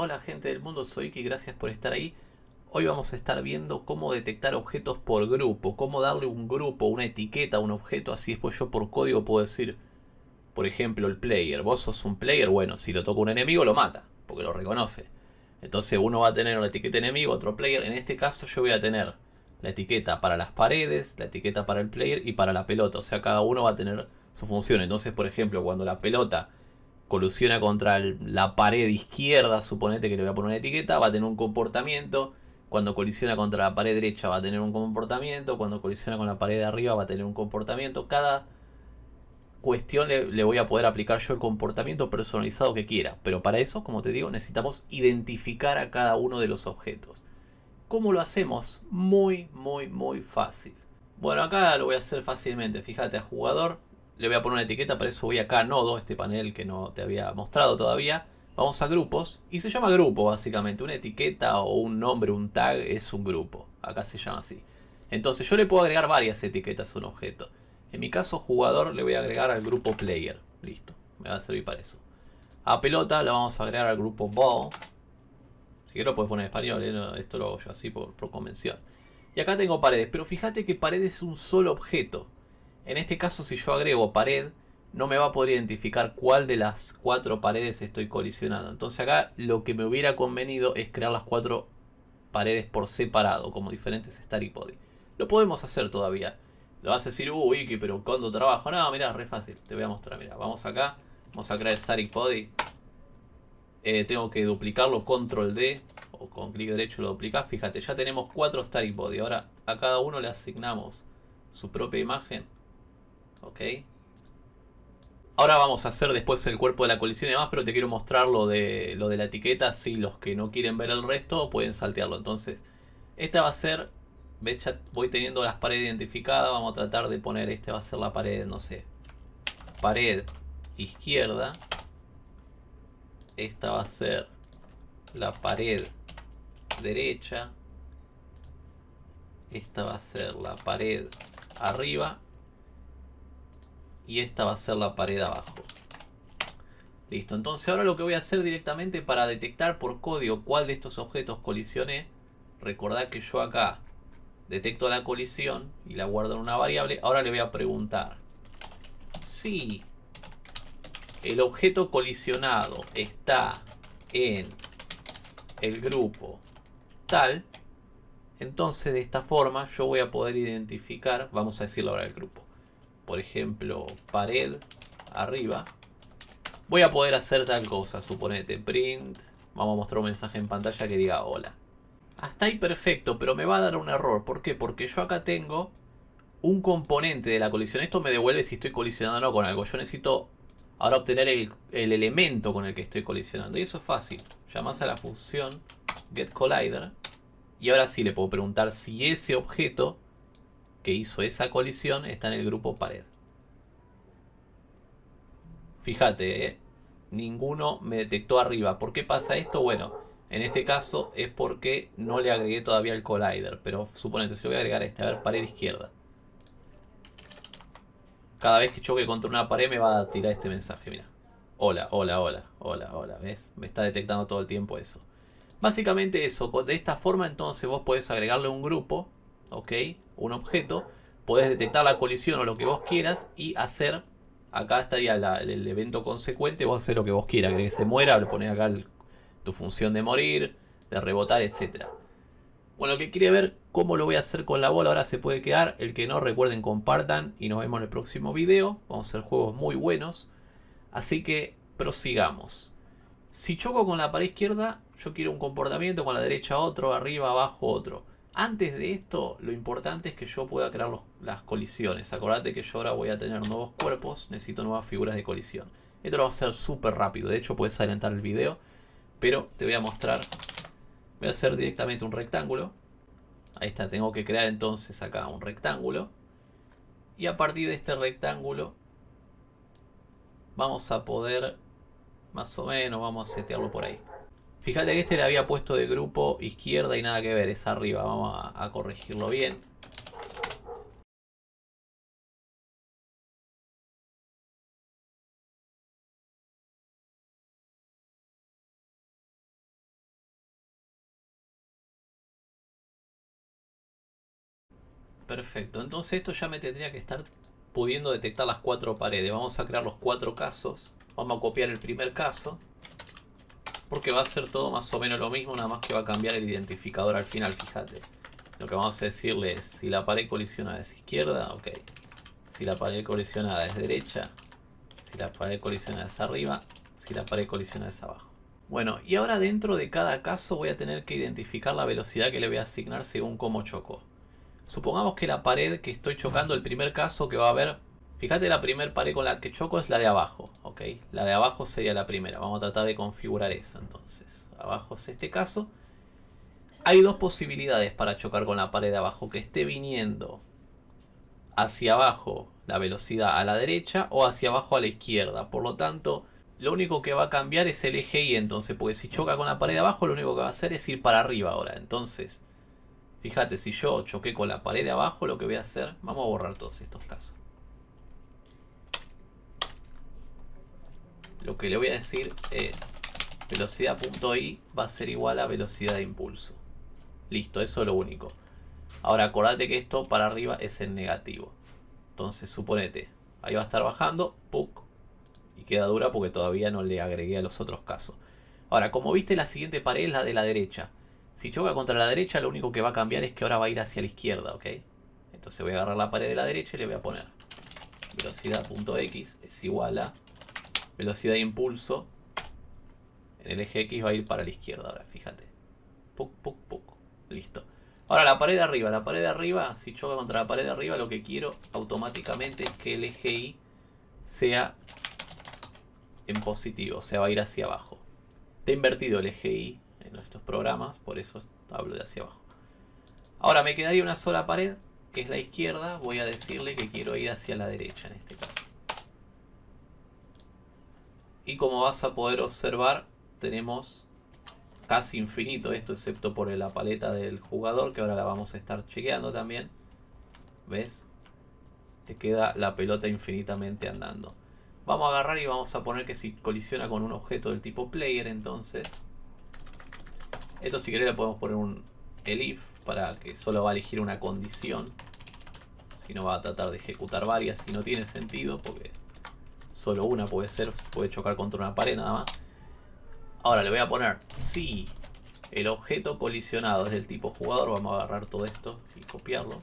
Hola gente del mundo, soy Iki, gracias por estar ahí. Hoy vamos a estar viendo cómo detectar objetos por grupo, cómo darle un grupo, una etiqueta a un objeto, así después yo por código puedo decir, por ejemplo, el player. Vos sos un player, bueno, si lo toca un enemigo lo mata, porque lo reconoce. Entonces uno va a tener una etiqueta enemigo, otro player. En este caso yo voy a tener la etiqueta para las paredes, la etiqueta para el player y para la pelota. O sea, cada uno va a tener su función. Entonces, por ejemplo, cuando la pelota colusiona contra la pared izquierda, suponete que le voy a poner una etiqueta, va a tener un comportamiento. Cuando colisiona contra la pared derecha va a tener un comportamiento. Cuando colisiona con la pared de arriba va a tener un comportamiento. Cada cuestión le, le, voy a poder aplicar yo el comportamiento personalizado que quiera. Pero para eso, como te digo, necesitamos identificar a cada uno de los objetos. ¿Cómo lo hacemos? Muy, muy, muy fácil. Bueno, acá lo voy a hacer fácilmente. Fíjate a jugador, le voy a poner una etiqueta, para eso voy acá a nodo, este panel que no te había mostrado todavía. Vamos a grupos y se llama grupo básicamente. Una etiqueta o un nombre, un tag es un grupo. Acá se llama así. Entonces yo le puedo agregar varias etiquetas a un objeto. En mi caso jugador le voy a agregar al grupo player. Listo, me va a servir para eso. A pelota la vamos a agregar al grupo ball. Si quieres lo puedes poner en español, ¿eh? esto lo hago yo así por, por convención. Y acá tengo paredes, pero fíjate que pared es un solo objeto. En este caso si yo agrego pared, no me va a poder identificar cuál de las cuatro paredes estoy colisionando. Entonces acá lo que me hubiera convenido es crear las cuatro paredes por separado, como diferentes Static Body. Lo podemos hacer todavía. Lo vas a decir, uy, Iki, pero ¿cuándo trabajo? No, mira, re fácil. Te voy a mostrar, mira. Vamos acá, vamos a crear Static Body. Eh, tengo que duplicarlo, control D, o con clic derecho lo duplicas. Fíjate, ya tenemos cuatro Static Body. Ahora a cada uno le asignamos su propia imagen Ok. Ahora vamos a hacer después el cuerpo de la colisión y demás, pero te quiero mostrar lo de, lo de la etiqueta. Si los que no quieren ver el resto pueden saltearlo. Entonces, esta va a ser... Voy teniendo las paredes identificadas. Vamos a tratar de poner... Este va a ser la pared, no sé. Pared izquierda. Esta va a ser la pared derecha. Esta va a ser la pared arriba y esta va a ser la pared abajo. Listo, entonces ahora lo que voy a hacer directamente para detectar por código cuál de estos objetos colisioné, recordad que yo acá detecto la colisión y la guardo en una variable, ahora le voy a preguntar si el objeto colisionado está en el grupo tal, entonces de esta forma yo voy a poder identificar, vamos a decirlo ahora el grupo, por ejemplo, pared arriba, voy a poder hacer tal cosa, suponete, print, vamos a mostrar un mensaje en pantalla que diga hola. Hasta ahí perfecto, pero me va a dar un error. ¿Por qué? Porque yo acá tengo un componente de la colisión. Esto me devuelve si estoy colisionando con algo. Yo necesito ahora obtener el, el elemento con el que estoy colisionando. Y eso es fácil. Llamas a la función getCollider. Y ahora sí le puedo preguntar si ese objeto que hizo esa colisión está en el grupo pared. Fíjate, ¿eh? ninguno me detectó arriba. ¿Por qué pasa esto? Bueno, en este caso es porque no le agregué todavía el collider. Pero suponete, si voy a agregar este, a ver, pared izquierda. Cada vez que choque contra una pared me va a tirar este mensaje, mira. Hola, hola, hola, hola, hola, ¿ves? Me está detectando todo el tiempo eso. Básicamente eso, de esta forma entonces vos podés agregarle un grupo, ¿ok? Un objeto, puedes detectar la colisión o lo que vos quieras y hacer, acá estaría el, evento consecuente, vos hacer lo que vos quieras, que se muera, le pones acá tu función de morir, de rebotar, etc. Bueno, el que quiere ver cómo lo voy a hacer con la bola ahora se puede quedar, el que no recuerden compartan y nos vemos en el próximo video, vamos a hacer juegos muy buenos, así que prosigamos. Si choco con la pared izquierda, yo quiero un comportamiento, con la derecha otro, arriba, abajo otro. Antes de esto, lo importante es que yo pueda crear las colisiones. Acordate que yo ahora voy a tener nuevos cuerpos, necesito nuevas figuras de colisión. Esto lo voy a hacer súper rápido, de hecho puedes adelantar el video, pero te voy a mostrar. Voy a hacer directamente un rectángulo. Ahí está, tengo que crear entonces acá un rectángulo. Y a partir de este rectángulo vamos a poder, más o menos, vamos a setearlo por ahí. Fíjate que este le había puesto de grupo izquierda y nada que ver, es arriba. Vamos a, a corregirlo bien. Perfecto, entonces esto ya me tendría que estar pudiendo detectar las cuatro paredes. Vamos a crear los cuatro casos. Vamos a copiar el primer caso. Porque va a ser todo más o menos lo mismo, nada más que va a cambiar el identificador al final, fíjate. Lo que vamos a decirle es, si la pared colisionada es izquierda, ok. Si la pared colisionada es derecha, si la pared colisionada es arriba, si la pared colisionada es abajo. Bueno, y ahora dentro de cada caso voy a tener que identificar la velocidad que le voy a asignar según cómo chocó. Supongamos que la pared que estoy chocando, el primer caso que va a haber... Fíjate la primera pared con la que choco es la de abajo, ¿ok? La de abajo sería la primera. Vamos a tratar de configurar eso entonces. Abajo es este caso. Hay dos posibilidades para chocar con la pared de abajo. Que esté viniendo hacia abajo la velocidad a la derecha o hacia abajo a la izquierda. Por lo tanto, lo único que va a cambiar es el eje Y entonces. Porque si choca con la pared de abajo, lo único que va a hacer es ir para arriba ahora. Entonces, fíjate, si yo choqué con la pared de abajo, lo que voy a hacer... Vamos a borrar todos estos casos. Lo que le voy a decir es velocidad.i va a ser igual a velocidad de impulso. Listo, eso es lo único. Ahora acordate que esto para arriba es el negativo. Entonces suponete, ahí va a estar bajando, ¡puc! y queda dura porque todavía no le agregué a los otros casos. Ahora, como viste la siguiente pared es la de la derecha. Si choca contra la derecha lo único que va a cambiar es que ahora va a ir hacia la izquierda, ¿ok? Entonces voy a agarrar la pared de la derecha y le voy a poner velocidad.x es igual a velocidad de impulso en el eje X va a ir para la izquierda ahora, fíjate. Puc, puc, puc. Listo. Ahora la pared de arriba, la pared de arriba, si choca contra la pared de arriba, lo que quiero automáticamente es que el eje Y sea en positivo, o sea, va a ir hacia abajo. Está invertido el eje Y en estos programas, por eso hablo de hacia abajo. Ahora me quedaría una sola pared, que es la izquierda, voy a decirle que quiero ir hacia la derecha en este caso. Y como vas a poder observar, tenemos casi infinito esto, excepto por la paleta del jugador, que ahora la vamos a estar chequeando también. ¿Ves? Te queda la pelota infinitamente andando. Vamos a agarrar y vamos a poner que si colisiona con un objeto del tipo player, entonces... Esto si querés le podemos poner un elif para que solo va a elegir una condición. Si no va a tratar de ejecutar varias, si no tiene sentido, porque Solo una puede ser, puede chocar contra una pared nada más. Ahora le voy a poner si el objeto colisionado es del tipo jugador. Vamos a agarrar todo esto y copiarlo.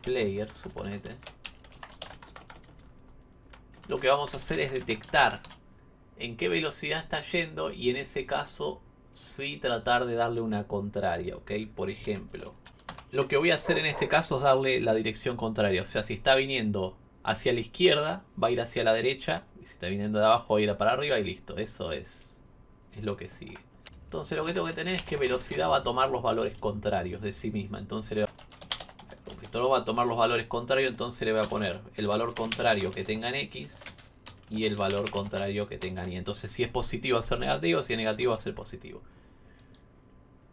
Player, suponete. Lo que vamos a hacer es detectar en qué velocidad está yendo y en ese caso sí tratar de darle una contraria, ¿ok? Por ejemplo, lo que voy a hacer en este caso es darle la dirección contraria. O sea, si está viniendo hacia la izquierda, va a ir hacia la derecha. Y si está viniendo de abajo, va a ir para arriba y listo. Eso es, es lo que sigue. Entonces lo que tengo que tener es que velocidad va a tomar los valores contrarios de sí misma. Entonces le esto va a tomar los valores contrarios, entonces le voy a poner el valor contrario que tenga en X y el valor contrario que tenga en Y. Entonces si es positivo va a ser negativo, si es negativo va a ser positivo.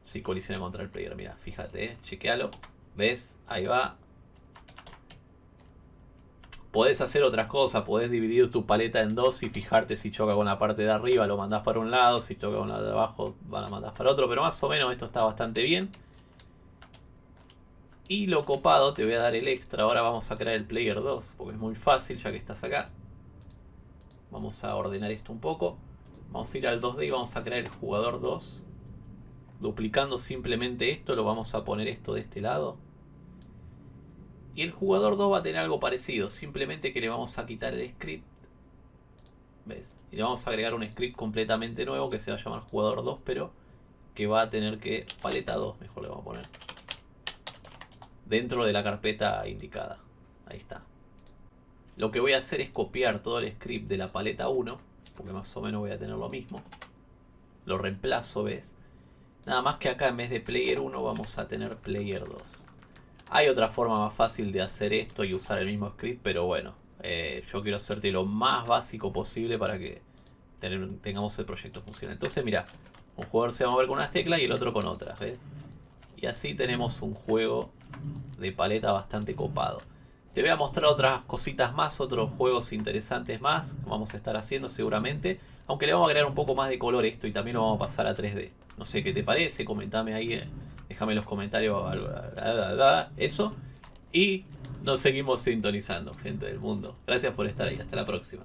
Si colisiona contra el player. Mira, fíjate, eh, chequealo. ¿Ves? Ahí va. Podés hacer otras cosas, podés dividir tu paleta en dos y fijarte si choca con la parte de arriba, lo mandás para un lado, si choca con la de abajo, la mandás para otro, pero más o menos esto está bastante bien. Y lo copado, te voy a dar el extra, ahora vamos a crear el player 2, porque es muy fácil ya que estás acá. Vamos a ordenar esto un poco. Vamos a ir al 2D y vamos a crear el jugador 2 duplicando simplemente esto, lo vamos a poner esto de este lado. Y el jugador 2 va a tener algo parecido, simplemente que le vamos a quitar el script. ¿Ves? Y le vamos a agregar un script completamente nuevo que se va a llamar jugador 2, pero que va a tener que, paleta 2 mejor le vamos a poner. Dentro de la carpeta indicada. Ahí está. Lo que voy a hacer es copiar todo el script de la paleta 1, porque más o menos voy a tener lo mismo. Lo reemplazo, ¿ves? Nada más que acá en vez de player 1 vamos a tener player 2. Hay otra forma más fácil de hacer esto y usar el mismo script, pero bueno, eh, yo quiero hacerte lo más básico posible para que tengamos el proyecto funcional. Entonces mira, un jugador se va a mover con unas teclas y el otro con otras, ¿ves? Y así tenemos un juego de paleta bastante copado. Te voy a mostrar otras cositas más, otros juegos interesantes más. Vamos a estar haciendo seguramente. Aunque le vamos a agregar un poco más de color esto y también lo vamos a pasar a 3D. No sé qué te parece, comentame ahí, eh, déjame en los comentarios eso. Y nos seguimos sintonizando, gente del mundo. Gracias por estar ahí, hasta la próxima.